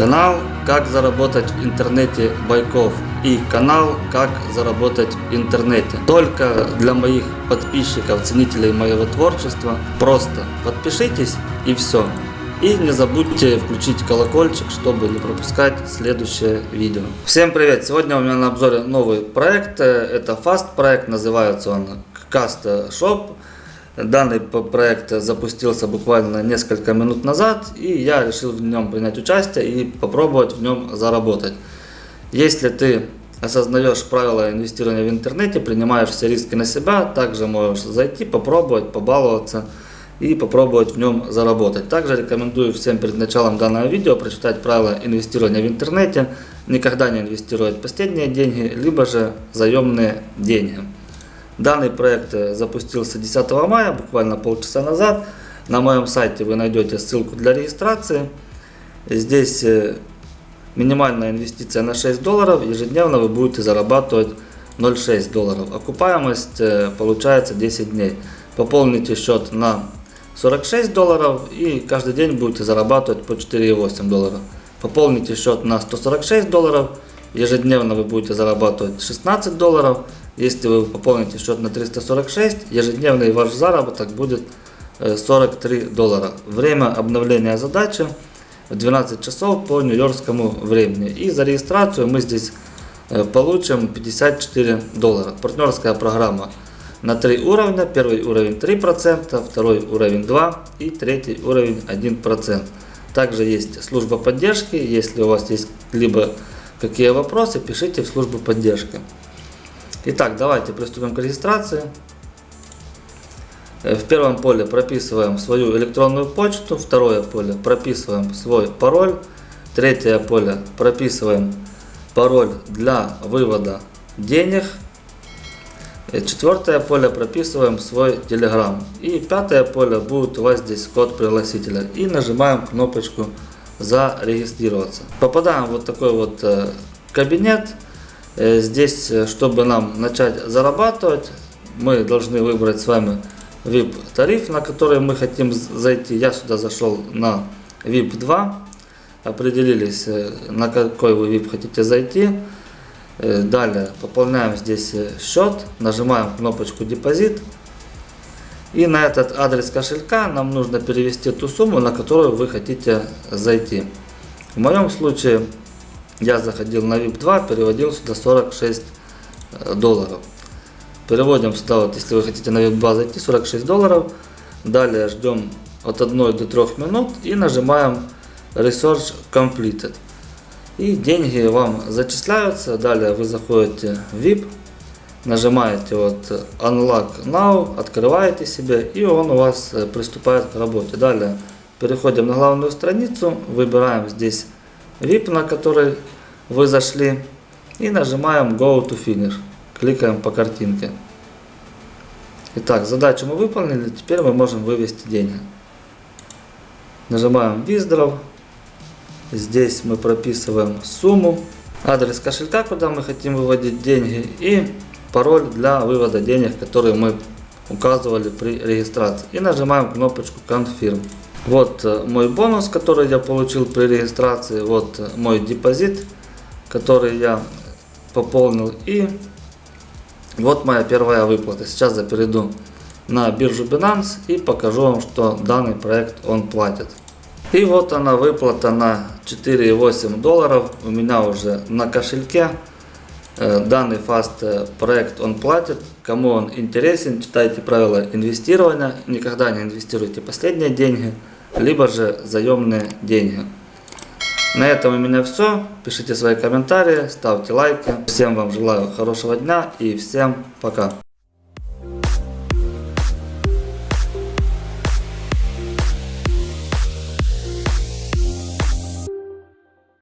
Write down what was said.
Канал «Как заработать в интернете Байков» и канал «Как заработать в интернете». Только для моих подписчиков, ценителей моего творчества. Просто подпишитесь и все. И не забудьте включить колокольчик, чтобы не пропускать следующее видео. Всем привет! Сегодня у меня на обзоре новый проект. Это Fast проект, называется он Cast Shop. Данный проект запустился буквально несколько минут назад, и я решил в нем принять участие и попробовать в нем заработать. Если ты осознаешь правила инвестирования в интернете, принимаешь все риски на себя, также можешь зайти, попробовать, побаловаться и попробовать в нем заработать. Также рекомендую всем перед началом данного видео прочитать правила инвестирования в интернете, никогда не инвестировать последние деньги, либо же заемные деньги. Данный проект э, запустился 10 мая, буквально полчаса назад. На моем сайте вы найдете ссылку для регистрации. Здесь э, минимальная инвестиция на 6 долларов. Ежедневно вы будете зарабатывать 0,6 долларов. Окупаемость э, получается 10 дней. Пополните счет на 46 долларов и каждый день будете зарабатывать по 4,8 доллара. Пополните счет на 146 долларов. Ежедневно вы будете зарабатывать 16 долларов. Если вы пополните счет на 346, ежедневный ваш заработок будет 43 э, доллара. Время обновления задачи в 12 часов по нью-йоркскому времени. И за регистрацию мы здесь э, получим 54 доллара. Партнерская программа на 3 уровня. Первый уровень 3%, второй уровень 2% и третий уровень 1%. Также есть служба поддержки. Если у вас есть либо какие вопросы, пишите в службу поддержки. Итак, давайте приступим к регистрации. Э, в первом поле прописываем свою электронную почту, второе поле прописываем свой пароль, третье поле прописываем пароль для вывода денег, э, четвертое поле прописываем свой телеграм и пятое поле будет у вас здесь код пригласителя и нажимаем кнопочку зарегистрироваться. Попадаем в вот такой вот э, кабинет. Э, здесь, э, чтобы нам начать зарабатывать, мы должны выбрать с вами VIP тариф, на который мы хотим зайти. Я сюда зашел на VIP 2. Определились, э, на какой вы VIP хотите зайти. Далее пополняем здесь счет, нажимаем кнопочку депозит. И на этот адрес кошелька нам нужно перевести ту сумму, на которую вы хотите зайти. В моем случае я заходил на VIP 2, переводил сюда 46 э, долларов. Переводим сюда, вот, если вы хотите на VIP 2 зайти, 46 долларов. Далее ждем от 1 до 3 минут и нажимаем Research Completed. И деньги вам зачисляются. Далее вы заходите в VIP, нажимаете вот Unlock Now, открываете себе и он у вас э, приступает к работе. Далее переходим на главную страницу, выбираем здесь VIP, на который вы зашли, и нажимаем Go to Finish. Кликаем по картинке. Итак, задачу мы выполнили, теперь мы можем вывести деньги. Нажимаем Withdraw. Здесь мы прописываем сумму, адрес кошелька, куда мы хотим выводить деньги, и пароль для вывода денег, который мы указывали при регистрации. И нажимаем кнопочку Confirm. Вот э, мой бонус, который я получил при регистрации. Вот э, мой депозит, который я пополнил. И вот моя первая выплата. Сейчас я перейду на биржу Binance и покажу вам, что данный проект он платит. И вот она выплата на 4,8 долларов у меня уже на кошельке. Э, данный фаст проект он платит. Кому он интересен, читайте правила инвестирования. Никогда не инвестируйте последние деньги либо же заемные деньги. На этом у меня все. Пишите свои комментарии, ставьте лайки. Всем вам желаю хорошего дня и всем пока.